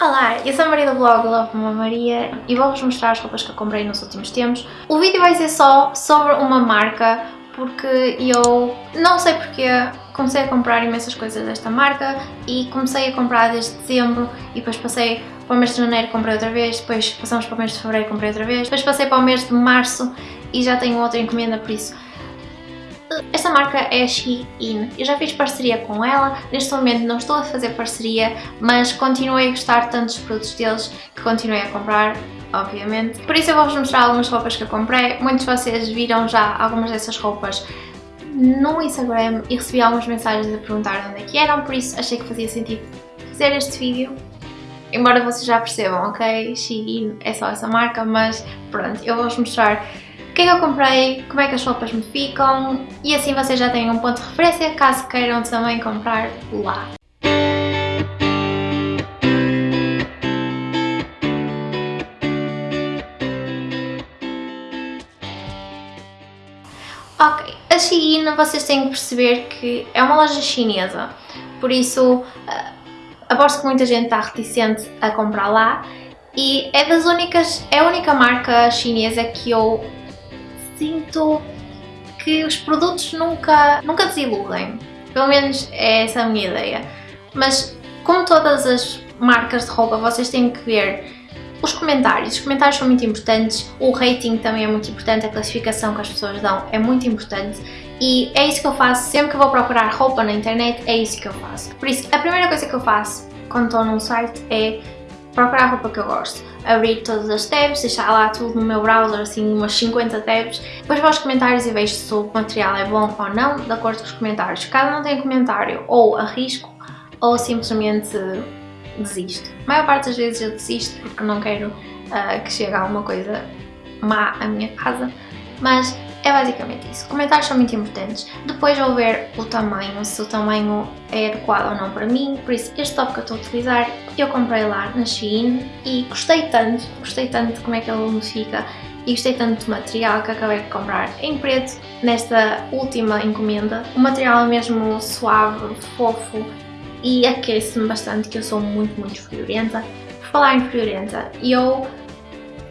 Olá, eu sou a Maria do blog Love Mama Maria e vou-vos mostrar as roupas que eu comprei nos últimos tempos. O vídeo vai ser só sobre uma marca porque eu não sei porque comecei a comprar imensas coisas desta marca e comecei a comprar desde dezembro e depois passei para o mês de janeiro comprei outra vez, depois passamos para o mês de fevereiro comprei outra vez, depois passei para o mês de março e já tenho outra encomenda por isso esta marca é Shein, eu já fiz parceria com ela, neste momento não estou a fazer parceria, mas continuei a gostar tanto dos produtos deles que continuei a comprar, obviamente. Por isso eu vou-vos mostrar algumas roupas que eu comprei, muitos de vocês viram já algumas dessas roupas no Instagram e recebi algumas mensagens a perguntar onde é que eram, por isso achei que fazia sentido fazer este vídeo. Embora vocês já percebam, ok? Shein é só essa marca, mas pronto, eu vou-vos mostrar que é que eu comprei, como é que as roupas me ficam? E assim vocês já têm um ponto de referência caso queiram também comprar lá. Ok, a Shein vocês têm que perceber que é uma loja chinesa, por isso uh, aposto que muita gente está reticente a comprar lá. E é das únicas, é a única marca chinesa que eu sinto que os produtos nunca, nunca desiludem. Pelo menos é essa a minha ideia. Mas como todas as marcas de roupa, vocês têm que ver os comentários. Os comentários são muito importantes, o rating também é muito importante, a classificação que as pessoas dão é muito importante e é isso que eu faço sempre que vou procurar roupa na internet, é isso que eu faço. Por isso, a primeira coisa que eu faço quando estou num site é procurar a roupa que eu gosto, abrir todas as tabs, deixar lá tudo no meu browser, assim umas 50 tabs, depois vou aos comentários e vejo se o material é bom ou não, de acordo com os comentários. Caso não tenha comentário, ou arrisco, ou simplesmente desisto. A maior parte das vezes eu desisto porque não quero uh, que chegue alguma coisa má à minha casa, mas é basicamente isso. Comentários são muito importantes. Depois vou ver o tamanho, se o tamanho é adequado ou não para mim. Por isso, este top que eu estou a utilizar, eu comprei lá na Shein e gostei tanto, gostei tanto de como é que ele me fica e gostei tanto do material que acabei de comprar em preto nesta última encomenda. O material é mesmo suave, fofo e aquece-me bastante que eu sou muito, muito friorenta. Por falar em friorenta, eu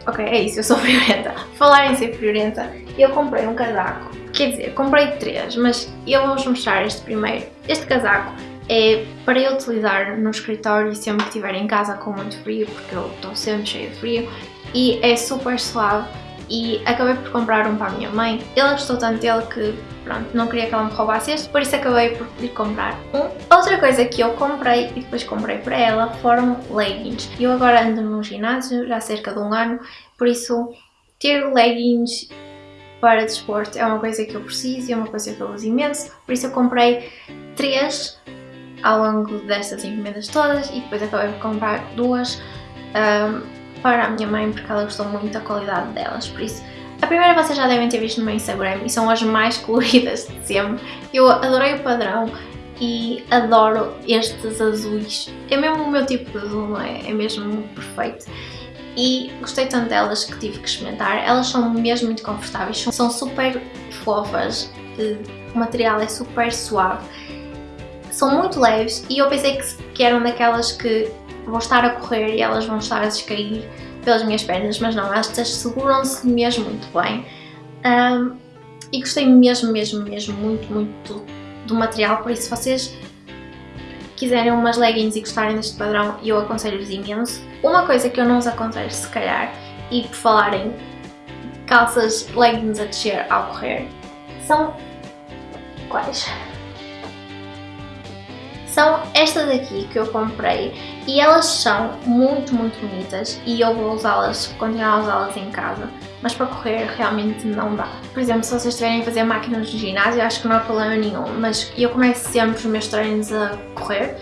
Ok, é isso, eu sou friorenta. Falar em ser friorenta, eu comprei um casaco. Quer dizer, comprei três, mas eu vou-vos mostrar este primeiro. Este casaco é para eu utilizar no escritório sempre que estiver em casa com muito frio, porque eu estou sempre cheia de frio. E é super suave e acabei por comprar um para a minha mãe. Ela gostou tanto dele que pronto, não queria que ela me roubasse este, por isso acabei por lhe comprar um. Outra coisa que eu comprei e depois comprei para ela foram leggings. Eu agora ando no ginásio já há cerca de um ano, por isso ter leggings para desporto é uma coisa que eu preciso e é uma coisa que eu uso imenso, por isso eu comprei três ao longo destas encomendas todas e depois acabei por comprar duas um, para a minha mãe porque ela gostou muito da qualidade delas, por isso a primeira vocês já devem ter visto no meu Instagram e são as mais coloridas de sempre. Eu adorei o padrão e adoro estes azuis. É mesmo o meu tipo de azul, não é? É mesmo perfeito. E gostei tanto delas que tive que experimentar. Elas são mesmo muito confortáveis, são super fofas, o material é super suave. São muito leves e eu pensei que eram daquelas que vou estar a correr e elas vão estar a descair pelas minhas pernas, mas não, estas seguram-se mesmo muito bem. Um, e gostei mesmo, mesmo, mesmo muito, muito do, do material, por isso se vocês quiserem umas leggings e gostarem deste padrão, eu aconselho-vos imenso. Uma coisa que eu não os aconselho se calhar, e por falarem calças leggings a descer ao correr, são quais? São estas aqui que eu comprei e elas são muito, muito bonitas e eu vou usá-las, continuar a usá-las em casa, mas para correr realmente não dá. Por exemplo, se vocês estiverem a fazer máquinas de ginásio, acho que não há problema nenhum, mas eu começo sempre os meus treinos a correr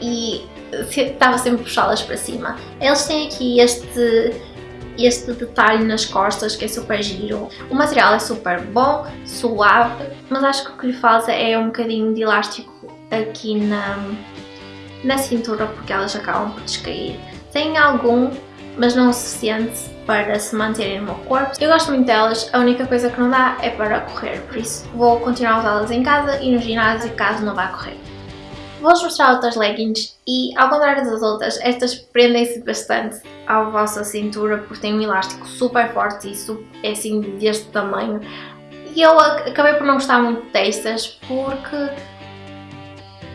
e estava sempre a puxá-las para cima. Eles têm aqui este este detalhe nas costas que é super giro. O material é super bom, suave, mas acho que o que lhe falta é um bocadinho de elástico aqui na, na cintura porque elas acabam por descair. Tem algum, mas não o suficiente para se manterem no meu corpo. Eu gosto muito delas, a única coisa que não dá é para correr, por isso vou continuar a usá-las em casa e no ginásio caso não vá correr. Vou-vos mostrar outras leggings e, ao contrário das outras, estas prendem-se bastante à vossa cintura porque têm um elástico super forte e é assim deste tamanho. E eu acabei por não gostar muito destas porque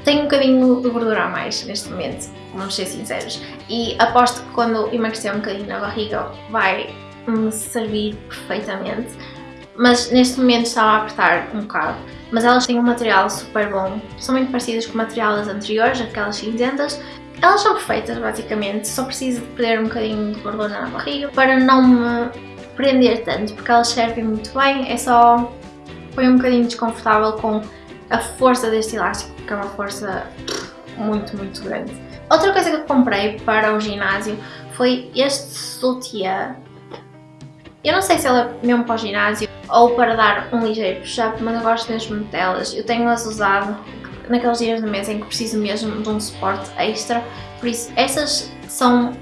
tenho um bocadinho de gordura a mais neste momento, vamos ser sinceros. E aposto que quando emagrecer um bocadinho na barriga vai me servir perfeitamente. Mas neste momento estava a apertar um bocado. Mas elas têm um material super bom, são muito parecidas com o material das anteriores, aquelas cinzentas. Elas são perfeitas basicamente, só preciso de perder um bocadinho de gordura na barriga para não me prender tanto, porque elas servem muito bem, é só... foi um bocadinho desconfortável com a força deste elástico, porque é uma força muito, muito grande. Outra coisa que eu comprei para o ginásio foi este sutiã. Eu não sei se ele é mesmo para o ginásio ou para dar um ligeiro push-up, mas eu gosto mesmo delas. Eu tenho-as usado naqueles dias do mês em que preciso mesmo de um suporte extra, por isso essas são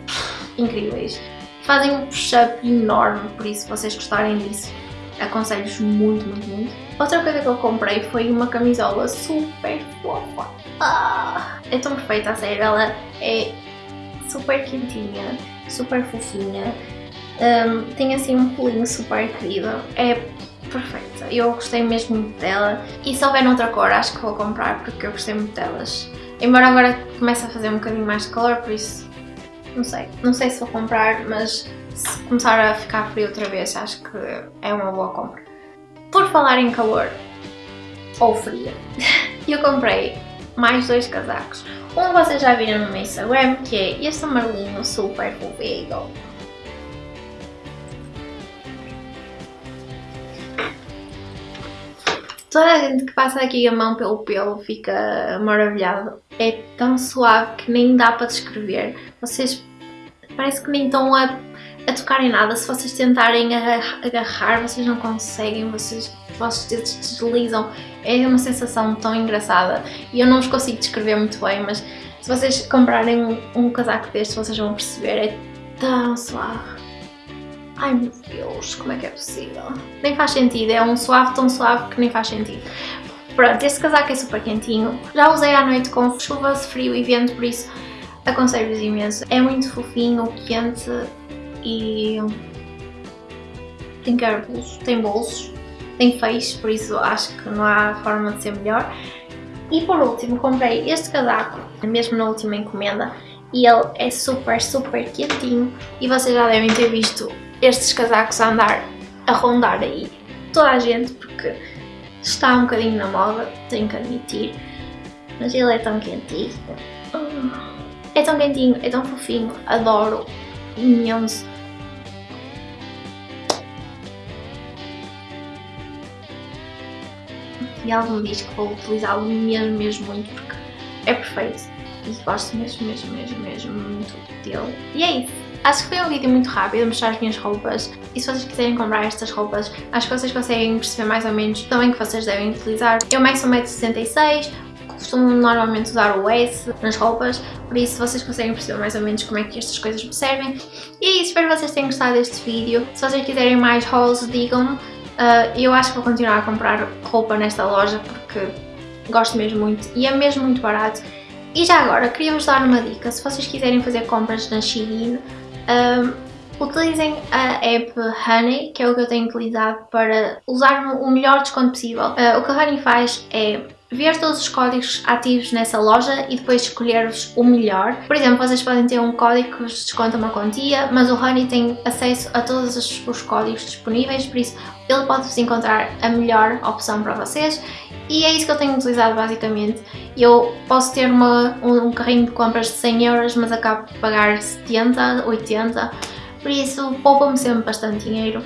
incríveis. Fazem um push-up enorme, por isso se vocês gostarem disso, aconselho-vos muito, muito, muito. Outra coisa que eu comprei foi uma camisola super fofa. Ah, é tão perfeita, a sério, ela é super quentinha, super fofinha. Um, tem assim um pulinho super querido, é perfeita, eu gostei mesmo muito dela e se houver noutra cor acho que vou comprar porque eu gostei muito delas. Embora agora comece a fazer um bocadinho mais de calor, por isso não sei, não sei se vou comprar, mas se começar a ficar frio outra vez acho que é uma boa compra. Por falar em calor ou frio, eu comprei mais dois casacos. Um vocês já viram no meu Instagram, que é este amarelinho super fofinho. Toda a gente que passa aqui a mão pelo pelo fica maravilhado. É tão suave que nem dá para descrever. Vocês parece que nem estão a a tocar em nada. Se vocês tentarem agarrar, vocês não conseguem, vocês, os vossos dedos deslizam. É uma sensação tão engraçada e eu não vos consigo descrever muito bem, mas se vocês comprarem um, um casaco deste, vocês vão perceber, é tão suave. Ai meu Deus, como é que é possível? Nem faz sentido, é um suave tão suave que nem faz sentido. Pronto, este casaco é super quentinho. Já usei à noite com chuva, frio e vento, por isso aconselho-vos imenso. É muito fofinho, quente, e tem bolsos, tem bolsos, tem feixe, por isso acho que não há forma de ser melhor. E por último comprei este casaco, mesmo na última encomenda, e ele é super, super quentinho e vocês já devem ter visto estes casacos a andar, a rondar aí toda a gente, porque está um bocadinho na moda, tenho que admitir, mas ele é tão quentinho. É tão quentinho, é tão fofinho, adoro imenso. E diz que vou utilizá-lo mesmo, mesmo muito porque é perfeito e gosto mesmo, mesmo, mesmo, mesmo muito dele. E é isso. Acho que foi um vídeo muito rápido mostrar as minhas roupas e se vocês quiserem comprar estas roupas, acho que vocês conseguem perceber mais ou menos também que vocês devem utilizar. Eu meço 1,66m, costumo normalmente usar o S nas roupas, por isso vocês conseguem perceber mais ou menos como é que estas coisas me servem. E é isso, espero que vocês tenham gostado deste vídeo. Se vocês quiserem mais hauls, digam-me. Uh, eu acho que vou continuar a comprar roupa nesta loja porque gosto mesmo muito e é mesmo muito barato. E já agora, queria-vos dar uma dica, se vocês quiserem fazer compras na Shein, um, utilizem a app Honey, que é o que eu tenho utilizado para usar o melhor desconto possível. Uh, o que a Honey faz é ver todos os códigos ativos nessa loja e depois escolher-vos o melhor. Por exemplo, vocês podem ter um código que vos desconta uma quantia, mas o Honey tem acesso a todos os, os códigos disponíveis, por isso ele pode-vos encontrar a melhor opção para vocês e é isso que eu tenho utilizado basicamente. Eu posso ter uma, um, carrinho de compras de 100 euros, mas acabo de pagar 70, 80, por isso poupa-me sempre bastante dinheiro.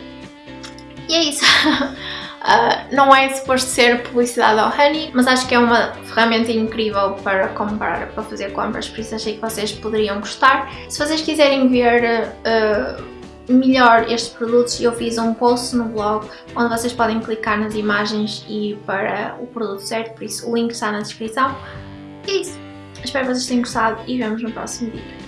E é isso. Uh, não é suposto ser publicidade ao Honey, mas acho que é uma ferramenta incrível para comprar, para fazer compras, por isso achei que vocês poderiam gostar. Se vocês quiserem ver uh, melhor estes produtos, eu fiz um post no blog onde vocês podem clicar nas imagens e ir para o produto certo, por isso o link está na descrição. E é isso. Espero que vocês tenham gostado e vemos no próximo vídeo.